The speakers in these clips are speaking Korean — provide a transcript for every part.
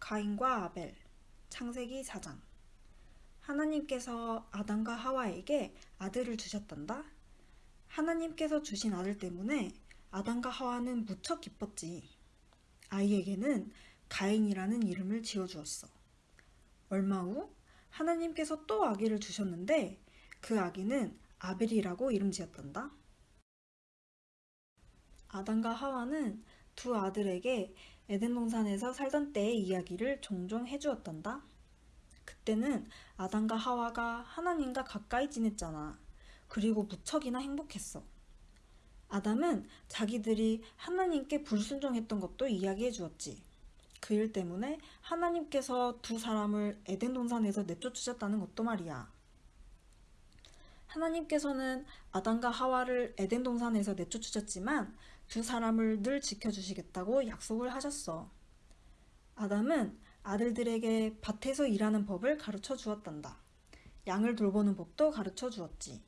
가인과 아벨 창세기 4장 하나님께서 아담과 하와에게 아들을 주셨단다. 하나님께서 주신 아들 때문에 아담과 하와는 무척 기뻤지. 아이에게는 가인이라는 이름을 지어주었어. 얼마 후 하나님께서 또 아기를 주셨는데 그 아기는 아벨이라고 이름 지었단다. 아담과 하와는 두 아들에게 에덴 동산에서 살던 때의 이야기를 종종 해주었단다. 그때는 아담과 하와가 하나님과 가까이 지냈잖아. 그리고 무척이나 행복했어. 아담은 자기들이 하나님께 불순종했던 것도 이야기해 주었지. 그 일 때문에 하나님께서 두 사람을 에덴 동산에서 내쫓으셨다는 것도 말이야. 하나님께서는 아담과 하와를 에덴 동산에서 내쫓으셨지만 두 사람을 늘 지켜주시겠다고 약속을 하셨어. 아담은 아들들에게 밭에서 일하는 법을 가르쳐 주었단다. 양을 돌보는 법도 가르쳐 주었지.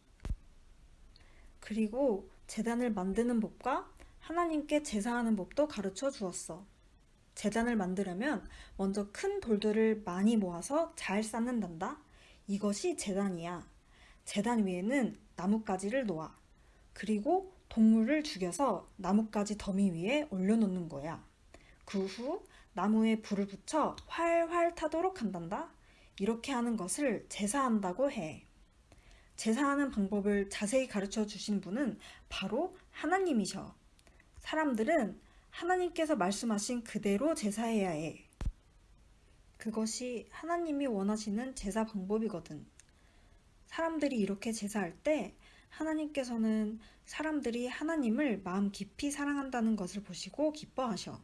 그리고 재단을 만드는 법과 하나님께 제사하는 법도 가르쳐 주었어. 재단을 만들려면 먼저 큰 돌들을 많이 모아서 잘 쌓는단다. 이것이 재단이야. 재단 위에는 나뭇가지를 놓아. 그리고 동물을 죽여서 나뭇가지 더미 위에 올려놓는 거야. 그 후 나무에 불을 붙여 활활 타도록 한단다. 이렇게 하는 것을 제사한다고 해. 제사하는 방법을 자세히 가르쳐 주신 분은 바로 하나님이셔. 사람들은 하나님께서 말씀하신 그대로 제사해야 해. 그것이 하나님이 원하시는 제사 방법이거든. 사람들이 이렇게 제사할 때 하나님께서는 사람들이 하나님을 마음 깊이 사랑한다는 것을 보시고 기뻐하셔.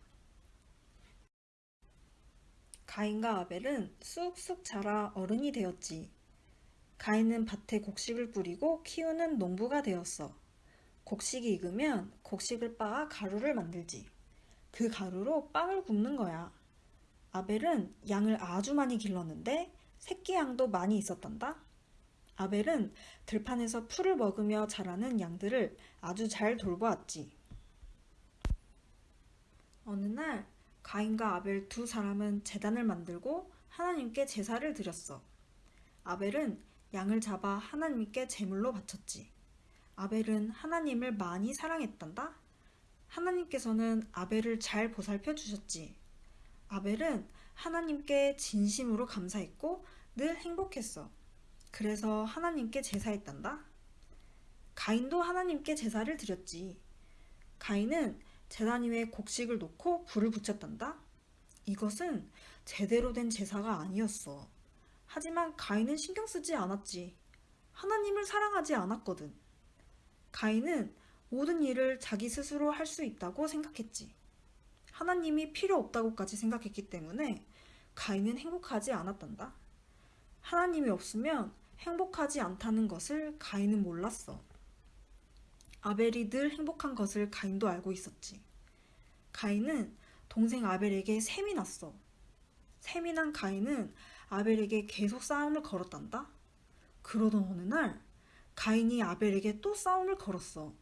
가인과 아벨은 쑥쑥 자라 어른이 되었지. 가인은 밭에 곡식을 뿌리고 키우는 농부가 되었어. 곡식이 익으면 곡식을 빻아 가루를 만들지. 그 가루로 빵을 굽는 거야. 아벨은 양을 아주 많이 길렀는데 새끼 양도 많이 있었단다. 아벨은 들판에서 풀을 먹으며 자라는 양들을 아주 잘 돌보았지. 어느 날 가인과 아벨 두 사람은 재단을 만들고 하나님께 제사를 드렸어. 아벨은 양을 잡아 하나님께 제물로 바쳤지. 아벨은 하나님을 많이 사랑했단다. 하나님께서는 아벨을 잘 보살펴 주셨지. 아벨은 하나님께 진심으로 감사했고 늘 행복했어. 그래서 하나님께 제사했단다. 가인도 하나님께 제사를 드렸지. 가인은 제단 위에 곡식을 놓고 불을 붙였단다. 이것은 제대로 된 제사가 아니었어. 하지만 가인은 신경 쓰지 않았지. 하나님을 사랑하지 않았거든. 가인은 모든 일을 자기 스스로 할 수 있다고 생각했지. 하나님이 필요 없다고까지 생각했기 때문에 가인은 행복하지 않았단다. 하나님이 없으면 행복하지 않다는 것을 가인은 몰랐어. 아벨이 늘 행복한 것을 가인도 알고 있었지. 가인은 동생 아벨에게 셈이 났어. 셈이 난 가인은 아벨에게 계속 싸움을 걸었단다. 그러던 어느 날 가인이 아벨에게 또 싸움을 걸었어.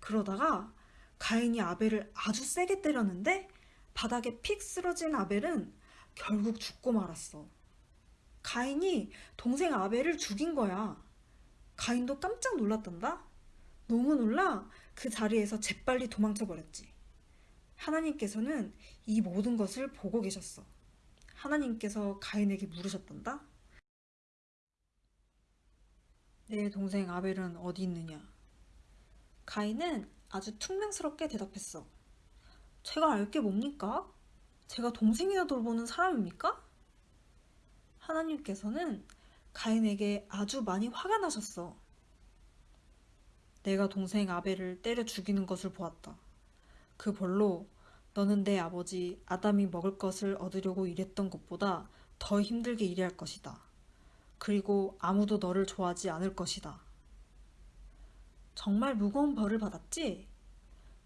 그러다가 가인이 아벨을 아주 세게 때렸는데 바닥에 픽 쓰러진 아벨은 결국 죽고 말았어. 가인이 동생 아벨을 죽인 거야. 가인도 깜짝 놀랐단다. 너무 놀라 그 자리에서 재빨리 도망쳐 버렸지. 하나님께서는 이 모든 것을 보고 계셨어. 하나님께서 가인에게 물으셨단다. 내 동생 아벨은 어디 있느냐? 가인은 아주 퉁명스럽게 대답했어. 제가 알 게 뭡니까? 제가 동생이나 돌보는 사람입니까? 하나님께서는 가인에게 아주 많이 화가 나셨어. 내가 동생 아벨을 때려 죽이는 것을 보았다. 그 벌로 너는 내 아버지 아담이 먹을 것을 얻으려고 일했던 것보다 더 힘들게 일할 것이다. 그리고 아무도 너를 좋아하지 않을 것이다. 정말 무거운 벌을 받았지?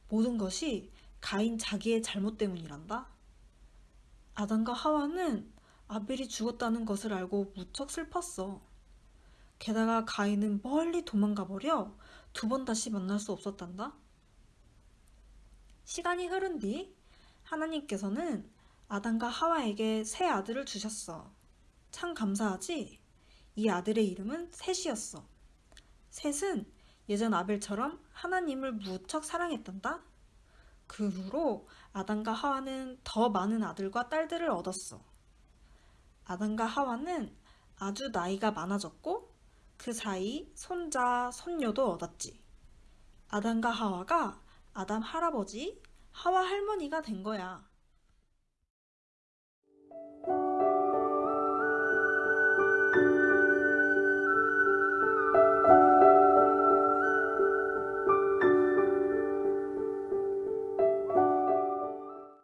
모든 것이 가인 자기의 잘못 때문이란다. 아담과 하와는 아벨이 죽었다는 것을 알고 무척 슬펐어. 게다가 가인은 멀리 도망가 버려 두 번 다시 만날 수 없었단다. 시간이 흐른 뒤 하나님께서는 아담과 하와에게 새 아들을 주셨어. 참 감사하지? 이 아들의 이름은 셋이었어. 셋은 예전 아벨처럼 하나님을 무척 사랑했단다. 그 후로 아담과 하와는 더 많은 아들과 딸들을 얻었어. 아담과 하와는 아주 나이가 많아졌고 그 사이 손자, 손녀도 얻었지. 아담과 하와가 아담 할아버지, 하와 할머니가 된 거야.